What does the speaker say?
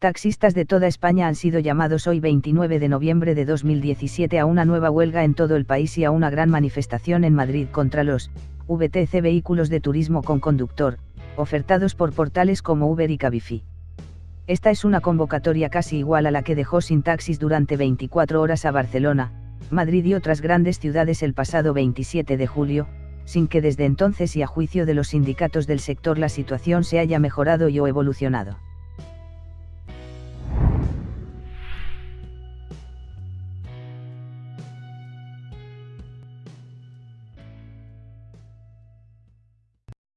Taxistas de toda España han sido llamados hoy 29 de noviembre de 2017 a una nueva huelga en todo el país y a una gran manifestación en Madrid contra los VTC vehículos de turismo con conductor, ofertados por portales como Uber y Cabify. Esta es una convocatoria casi igual a la que dejó sin taxis durante 24 horas a Barcelona, Madrid y otras grandes ciudades el pasado 27 de julio, sin que desde entonces y a juicio de los sindicatos del sector la situación se haya mejorado y o evolucionado.